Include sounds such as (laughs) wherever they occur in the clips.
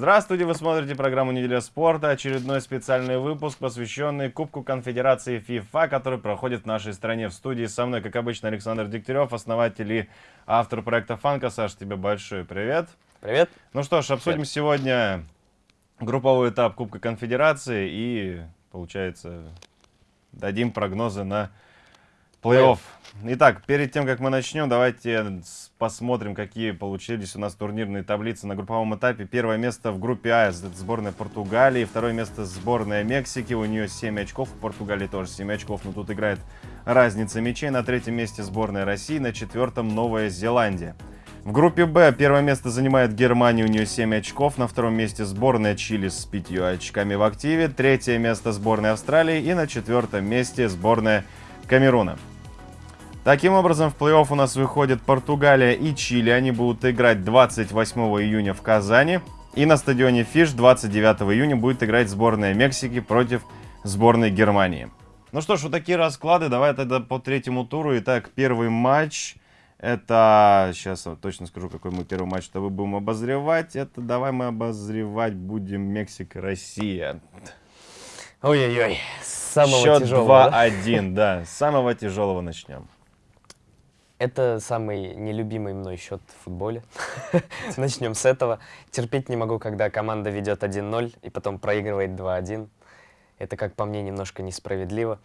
Здравствуйте, вы смотрите программу «Неделя спорта», очередной специальный выпуск, посвященный Кубку Конфедерации ФИФА, который проходит в нашей стране. В студии со мной, как обычно, Александр Дегтярев, основатель и автор проекта «Фанка». Саш, тебе большой привет. Привет. Ну что ж, обсудим привет. сегодня групповой этап Кубка Конфедерации и, получается, дадим прогнозы на Плей-офф. Итак, перед тем, как мы начнем, давайте посмотрим, какие получились у нас турнирные таблицы на групповом этапе. Первое место в группе А, это сборная Португалии. Второе место сборная Мексики, у нее 7 очков. У Португалии тоже 7 очков, но тут играет разница мячей. На третьем месте сборная России, на четвертом Новая Зеландия. В группе Б первое место занимает Германия, у нее 7 очков. На втором месте сборная Чили с 5 очками в активе. Третье место сборная Австралии. И на четвертом месте сборная Камеруна. Таким образом, в плей-офф у нас выходят Португалия и Чили. Они будут играть 28 июня в Казани. И на стадионе Фиш 29 июня будет играть сборная Мексики против сборной Германии. Ну что ж, вот такие расклады. Давай тогда по третьему туру. Итак, первый матч. Это, сейчас точно скажу, какой мы первый матч-то будем обозревать. Это давай мы обозревать будем Мексика-Россия. Ой-ой-ой, самого Счет тяжелого. 2-1, да? да, с самого тяжелого начнем. Это самый нелюбимый мной счет в футболе. (laughs) Начнем с этого. Терпеть не могу, когда команда ведет 1-0 и потом проигрывает 2-1. Это, как по мне, немножко несправедливо.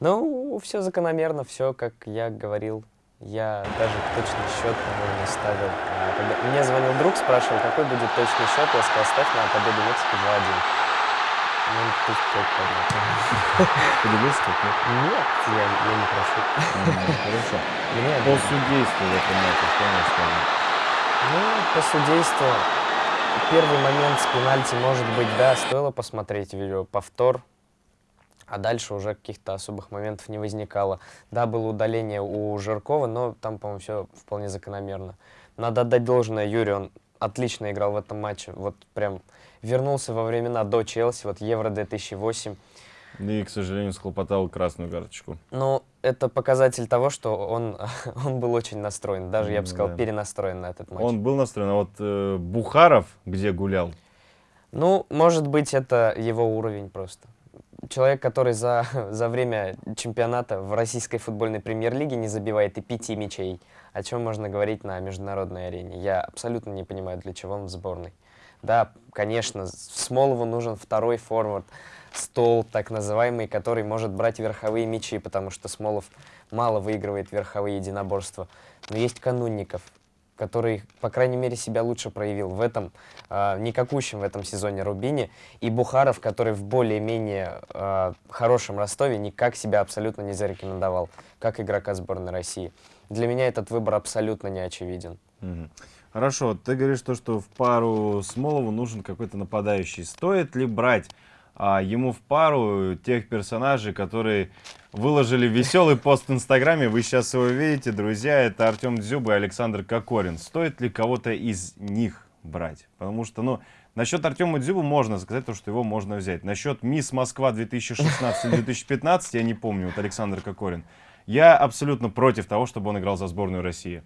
Ну, все закономерно, все, как я говорил. Я даже точный счет, по-моему, не ставил. Когда мне звонил друг, спрашивал, какой будет точный счет. Я сказал, ставь на победу Мексики 2-1. Ну, пусть пять Поделился как нет? Нет, я, я не прошу. Хорошо. (laughs) Мне по судейству в этом матче, что можно сказать? Ну, по судейству, первый момент с пенальти, может быть, да, стоило посмотреть видео, повтор, а дальше уже каких-то особых моментов не возникало. Да, было удаление у Жиркова, но там, по-моему, все вполне закономерно. Надо отдать должное Юрию, он отлично играл в этом матче. Вот прям вернулся во времена до Челси, вот Евро 2008. И, к сожалению, схлопотал красную карточку. Ну, это показатель того, что он, (laughs) он был очень настроен. Даже, я бы сказал, да. перенастроен на этот матч. Он был настроен. А вот э, Бухаров где гулял? Ну, может быть, это его уровень просто. Человек, который за, (laughs) за время чемпионата в российской футбольной премьер-лиге не забивает и пяти мячей. О чем можно говорить на международной арене? Я абсолютно не понимаю, для чего он в сборной. Да, конечно, Смолову нужен второй форвард, стол так называемый, который может брать верховые мячи, потому что Смолов мало выигрывает верховые единоборства. Но есть Канунников, который, по крайней мере, себя лучше проявил в этом, э, никакущем в этом сезоне Рубине, и Бухаров, который в более-менее э, хорошем Ростове никак себя абсолютно не зарекомендовал, как игрока сборной России. Для меня этот выбор абсолютно не очевиден. Mm Хорошо, ты говоришь то, что в пару Смолову нужен какой-то нападающий. Стоит ли брать а, ему в пару тех персонажей, которые выложили веселый пост в Инстаграме? Вы сейчас его видите, друзья. Это Артем Дзюба и Александр Кокорин. Стоит ли кого-то из них брать? Потому что, ну, насчет Артема Дзюбу можно сказать, то, что его можно взять. Насчет Мисс Москва 2016-2015, я не помню, вот Александр Кокорин. Я абсолютно против того, чтобы он играл за сборную России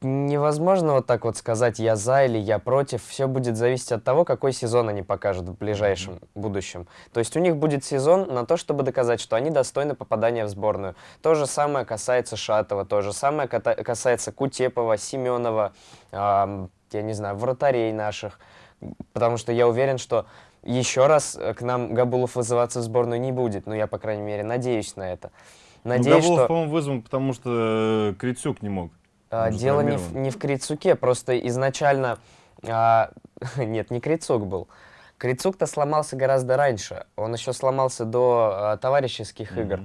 невозможно вот так вот сказать, я за или я против. Все будет зависеть от того, какой сезон они покажут в ближайшем будущем. То есть у них будет сезон на то, чтобы доказать, что они достойны попадания в сборную. То же самое касается Шатова, то же самое касается Кутепова, Семенова, э, я не знаю, вратарей наших. Потому что я уверен, что еще раз к нам Габулов вызываться в сборную не будет. Ну, я, по крайней мере, надеюсь на это. Ну, надеюсь, ну, Габулов, что... по-моему, вызван, потому что э, Крицюк не мог. А, дело не в, не в Крицуке, просто изначально... А, (laughs) нет, не Крицук был. Крицук-то сломался гораздо раньше. Он еще сломался до а, товарищеских mm -hmm. игр.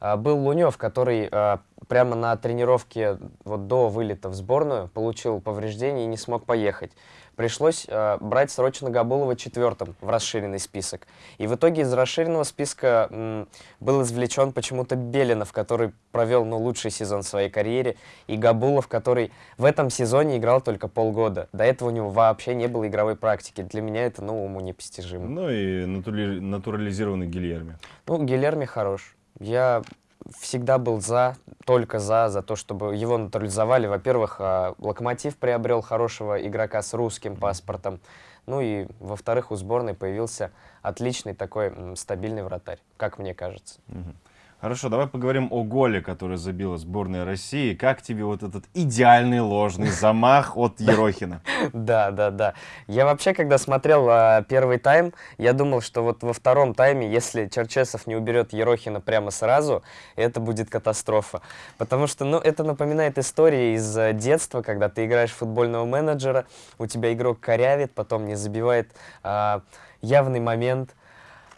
А, был Лунев, который а, прямо на тренировке вот до вылета в сборную получил повреждение и не смог поехать пришлось э, брать срочно Габулова четвертым в расширенный список. И в итоге из расширенного списка м, был извлечен почему-то Белинов, который провел ну, лучший сезон в своей карьере, и Габулов, который в этом сезоне играл только полгода. До этого у него вообще не было игровой практики. Для меня это ну, уму непостижимо. Ну и натурализированный Гильерми. Ну, Гильерми хорош. Я всегда был за, только за, за то, чтобы его натурализовали. Во-первых, а, Локомотив приобрел хорошего игрока с русским паспортом. Ну и, во-вторых, у сборной появился отличный такой стабильный вратарь, как мне кажется. Мгм. Хорошо, давай поговорим о голе, который забила сборная России. Как тебе вот этот идеальный ложный замах от Ерохина? Да, да, да. Я вообще, когда смотрел а, первый тайм, я думал, что вот во втором тайме, если Черчесов не уберет Ерохина прямо сразу, это будет катастрофа. Потому что, ну, это напоминает истории из а, детства, когда ты играешь в футбольного менеджера, у тебя игрок корявит, потом не забивает а, явный момент,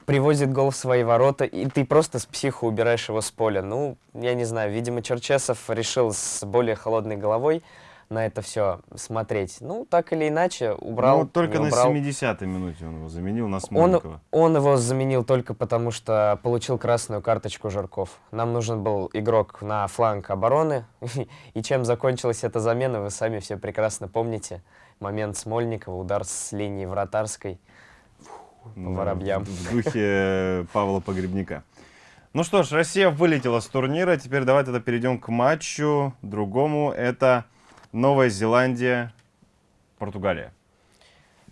привозит гол в свои ворота, и ты просто с психу убираешь его с поля. Ну, я не знаю, видимо, Черчесов решил с более холодной головой на это все смотреть. Ну, так или иначе, убрал, Ну, только на убрал. 70-й минуте он его заменил на Он, Смольникова. он его заменил только потому, что получил красную карточку Жирков. Нам нужен был игрок на фланг обороны. (laughs) И чем закончилась эта замена, вы сами все прекрасно помните. Момент Смольникова, удар с линии вратарской. Да, воробьям. В духе Павла Погребника. Ну что ж, Россия вылетела с турнира. Теперь давай тогда перейдем к матчу другому. Это Новая Зеландия, Португалия.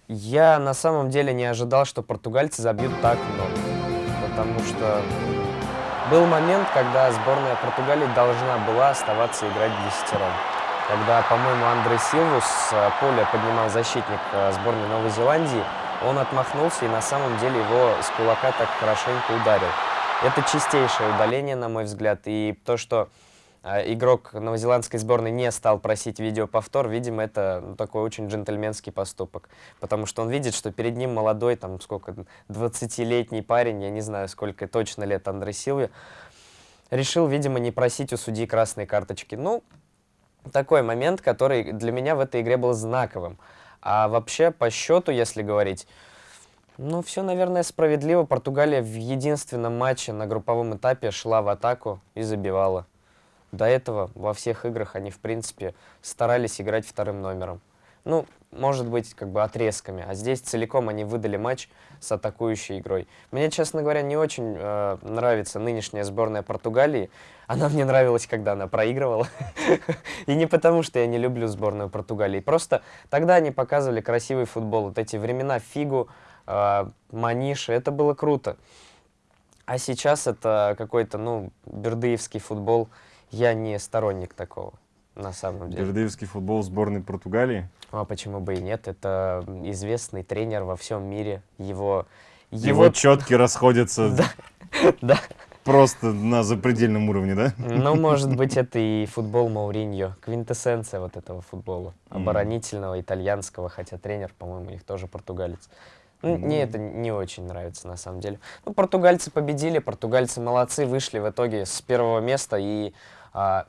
Я на самом деле не ожидал, что португальцы забьют так много. Потому что был момент, когда сборная Португалии должна была оставаться играть десятером. Когда, по-моему, Андре Силву с э, поля поднимал защитник э, сборной Новой Зеландии, он отмахнулся и на самом деле его с кулака так хорошенько ударил. Это чистейшее удаление, на мой взгляд. И то, что э, игрок новозеландской сборной не стал просить видеоповтор, видимо, это ну, такой очень джентльменский поступок. Потому что он видит, что перед ним молодой, там, сколько, 20-летний парень, я не знаю, сколько точно лет Андре Силве, решил, видимо, не просить у судьи красной карточки. Ну, такой момент, который для меня в этой игре был знаковым. А вообще, по счету, если говорить, ну, все, наверное, справедливо. Португалия в единственном матче на групповом этапе шла в атаку и забивала. До этого во всех играх они, в принципе, старались играть вторым номером. Ну, может быть, как бы отрезками. А здесь целиком они выдали матч с атакующей игрой. Мне, честно говоря, не очень э, нравится нынешняя сборная Португалии. Она мне нравилась, когда она проигрывала. (laughs) И не потому, что я не люблю сборную Португалии. Просто тогда они показывали красивый футбол. Вот эти времена Фигу, э, Маниши, это было круто. А сейчас это какой-то, ну, бердыевский футбол. Я не сторонник такого, на самом деле. Бердыевский футбол сборной Португалии. А почему бы и нет? Это известный тренер во всем мире. Его... Его четки расходятся (laughs) Да, да. просто на запредельном уровне, да? Ну, может (laughs) быть, это и футбол Мауриньо. Квинтэссенция вот этого футбола. Оборонительного, итальянского, хотя тренер, по-моему, их тоже португалец. Ну, мне это не очень нравится, на самом деле. Ну, португальцы победили, португальцы молодцы, вышли в итоге с первого места, и а,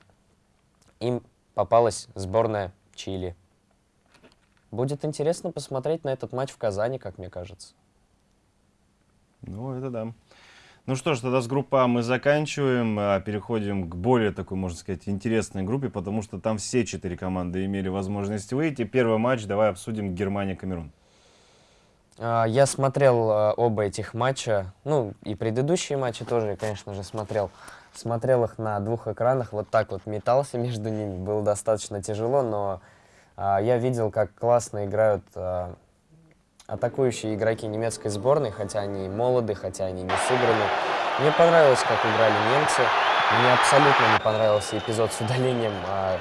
им попалась сборная Чили. Будет интересно посмотреть на этот матч в Казани, как мне кажется. Ну, это да. Ну что ж, тогда с группы А мы заканчиваем, а переходим к более такой, можно сказать, интересной группе, потому что там все четыре команды имели возможность выйти. Первый матч давай обсудим Германия-Камерун. А, Я смотрел а, оба этих матча, ну и предыдущие матчи тоже, конечно же, смотрел. Смотрел их на двух экранах, вот так вот метался между ними, было достаточно тяжело, но я видел, как классно играют а, атакующие игроки немецкой сборной, хотя они молоды, хотя они не сыграны. Мне понравилось, как играли немцы. Мне абсолютно не понравился эпизод с удалением а,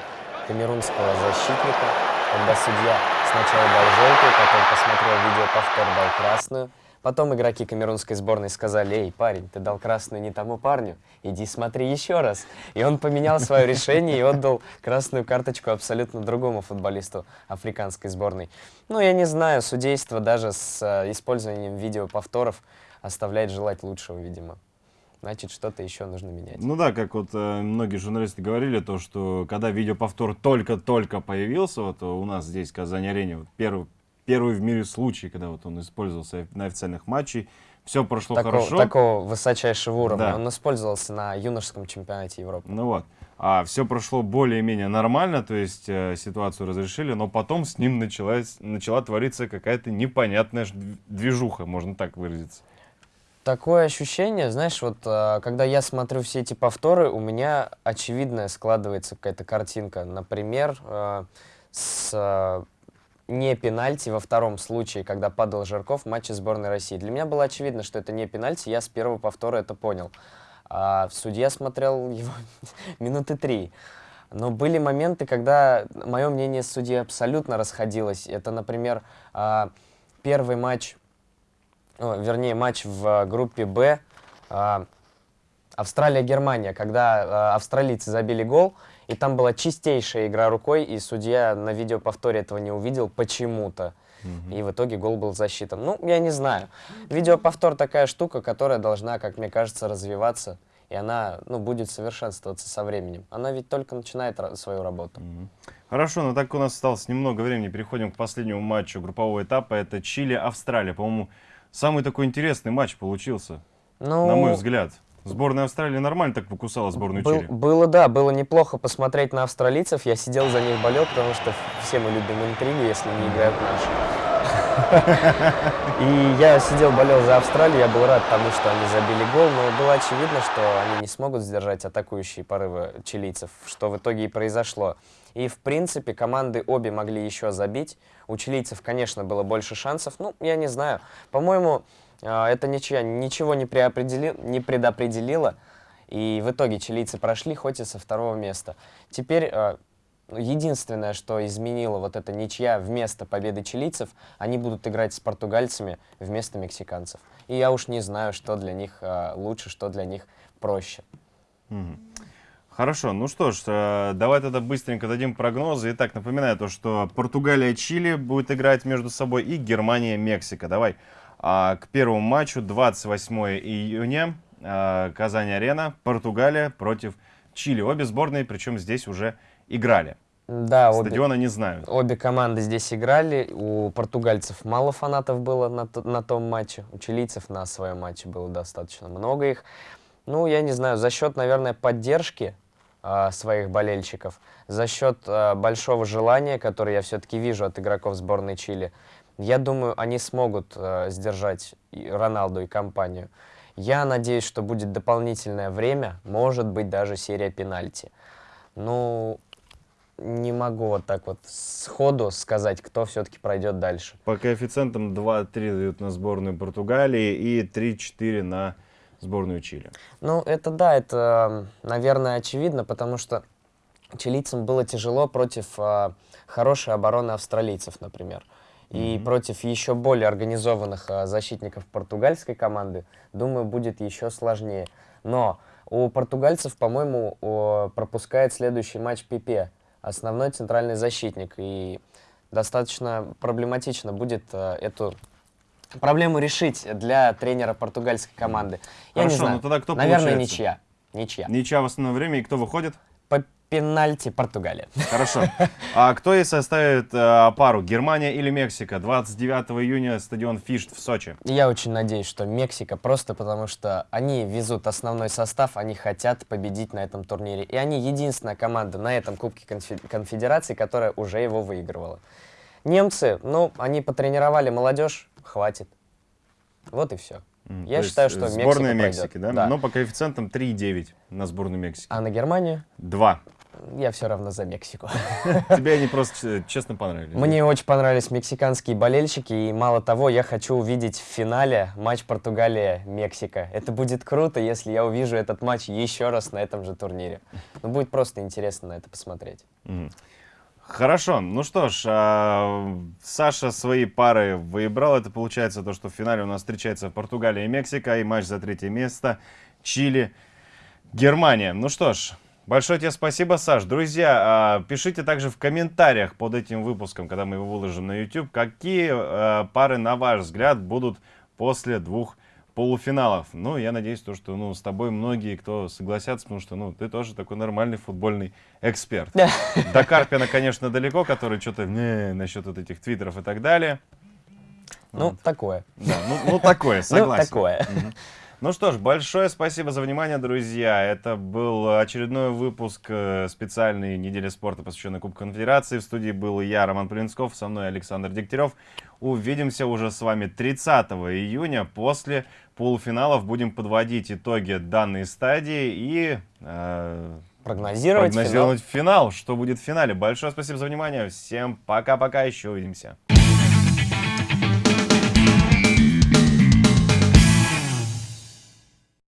камерунского защитника, когда судья сначала дал желтую, потом посмотрел видеоповтор, дал красную. Потом игроки камерунской сборной сказали, эй, парень, ты дал красную не тому парню, иди смотри еще раз. И он поменял свое решение и отдал красную карточку абсолютно другому футболисту африканской сборной. Ну, я не знаю, судейство даже с э, использованием видеоповторов оставляет желать лучшего, видимо. Значит, что-то еще нужно менять. Ну да, как вот э, многие журналисты говорили, то, что когда видеоповтор только-только появился, вот у нас здесь в Казани-арене, вот первый, первый в мире случай, когда вот он использовался на официальных матчах, все прошло Такого, хорошо. такого высочайшего уровня. Да. Он использовался на юношеском чемпионате Европы. Ну вот. А все прошло более-менее нормально, то есть э, ситуацию разрешили, но потом с ним началась, начала твориться какая-то непонятная движуха, можно так выразиться. Такое ощущение, знаешь, вот э, когда я смотрю все эти повторы, у меня очевидная складывается какая-то картинка. Например, э, с э, не пенальти во втором случае, когда падал Жирков в матче сборной России. Для меня было очевидно, что это не пенальти, я с первого повтора это понял. А судья смотрел его (laughs) минуты три. Но были моменты, когда мое мнение с судьей абсолютно расходилось. Это, например, а, первый матч, вернее, матч в группе «Б», а, Австралия-Германия, когда а, австралийцы забили гол, и там была чистейшая игра рукой, и судья на видеоповторе этого не увидел почему-то. И в итоге гол был засчитан. Ну, я не знаю. Видеоповтор такая штука, которая должна, как мне кажется, развиваться. И она ну, будет совершенствоваться со временем. Она ведь только начинает свою работу. Хорошо, ну так у нас осталось немного времени. Переходим к последнему матчу группового этапа. Это Чили-Австралия. По-моему, самый такой интересный матч получился, Ну, на мой взгляд. Сборная Австралии нормально так покусала сборную был- Чили. было, да, было неплохо посмотреть на австралийцев. Я сидел за них болел, потому что все мы любим интригу, если не играют наши. (laughs) И я сидел, болел за Австралию, я был рад тому, что они забили гол, но было очевидно, что они не смогут сдержать атакующие порывы чилийцев, что в итоге и произошло. И, в принципе, команды обе могли еще забить. У чилийцев, конечно, было больше шансов. Ну, я не знаю. По-моему, а, эта ничья ничего не, преопредели- не предопределила. И в итоге чилийцы прошли, хоть и со второго места. Теперь а, единственное, что изменило вот эта ничья вместо победы чилийцев, они будут играть с португальцами вместо мексиканцев. И я уж не знаю, что для них а, лучше, что для них проще. Хорошо, ну что ж, э, давай тогда быстренько дадим прогнозы. Итак, напоминаю то, что Португалия-Чили будет играть между собой и Германия-Мексика. Давай к первому матчу 28 июня, а, Казань-Арена, Португалия против Чили. Обе сборные, причем здесь уже играли. Да, обе, Стадиона не знают. обе команды здесь играли. У португальцев мало фанатов было на, на том матче. У чилийцев на своем матче было достаточно много их. Ну, я не знаю, за счет, наверное, поддержки а, своих болельщиков, за счет а, большого желания, которое я все-таки вижу от игроков сборной Чили, я думаю, они смогут а, сдержать и Роналду и компанию. Я надеюсь, что будет дополнительное время, может быть, даже серия пенальти. Ну, не могу вот так вот сходу сказать, кто все-таки пройдет дальше. По коэффициентам 2-3 дают на сборную Португалии и 3-4 на сборную Чили. Ну, это да, это, наверное, очевидно, потому что чилийцам было тяжело против а, хорошей обороны австралийцев, например. И Мгм. против еще более организованных а, защитников португальской команды, думаю, будет еще сложнее. Но у португальцев, по-моему, пропускает следующий матч Пипе, основной центральный защитник. И достаточно проблематично будет а, эту проблему решить для тренера португальской команды. Я не Хорошо, знаю. ну тогда кто Наверное, получается? ничья. Ничья. Ничья в основное время, и кто выходит? Пенальти Португалия. Хорошо. А кто и составит э, пару? Германия или Мексика? 29 июня стадион Фишт в Сочи. Я очень надеюсь, что Мексика просто потому, что они везут основной состав, они хотят победить на этом турнире. И они единственная команда на этом Кубке конфе- Конфедерации, которая уже его выигрывала. Немцы, ну, они потренировали молодежь, хватит. Вот и все. М, Я считаю, что Мексика Сборная пройдет. Мексики, да? Да. Но по коэффициентам 3,9 на сборную Мексики. А на Германию? Два. Я все равно за Мексику. (laughs) Тебе они просто э, честно понравились. Мне очень понравились мексиканские болельщики, и мало того, я хочу увидеть в финале матч Португалия-Мексика. Это будет круто, если я увижу этот матч еще раз на этом же турнире. Ну, будет просто интересно на это посмотреть. Хорошо, ну что ж, а, Саша свои пары выбрал. Это получается то, что в финале у нас встречается Португалия и Мексика, и матч за третье место Чили, Германия. Ну что ж, большое тебе спасибо, Саш. Друзья, а, пишите также в комментариях под этим выпуском, когда мы его выложим на YouTube, какие а, пары, на ваш взгляд, будут после двух полуфиналов. Ну, я надеюсь, то, что ну, с тобой многие, кто согласятся, потому что ну, ты тоже такой нормальный футбольный эксперт. До Карпина, конечно, далеко, который что-то насчет вот этих твиттеров и так далее. Ну, Вот. такое. Да, ну, ну такое, согласен. Ну, такое. Мгм. Ну что ж, большое спасибо за внимание, друзья. Это был очередной выпуск э, специальной недели спорта, посвященной Кубку Конфедерации. В студии был я, Роман Полинсков, со мной Александр Дегтярев. Увидимся уже с вами 30 июня. После полуфиналов будем подводить итоги данной стадии и э, прогнозировать, финал. прогнозировать финал, что будет в финале. Большое спасибо за внимание. Всем пока-пока. Еще увидимся.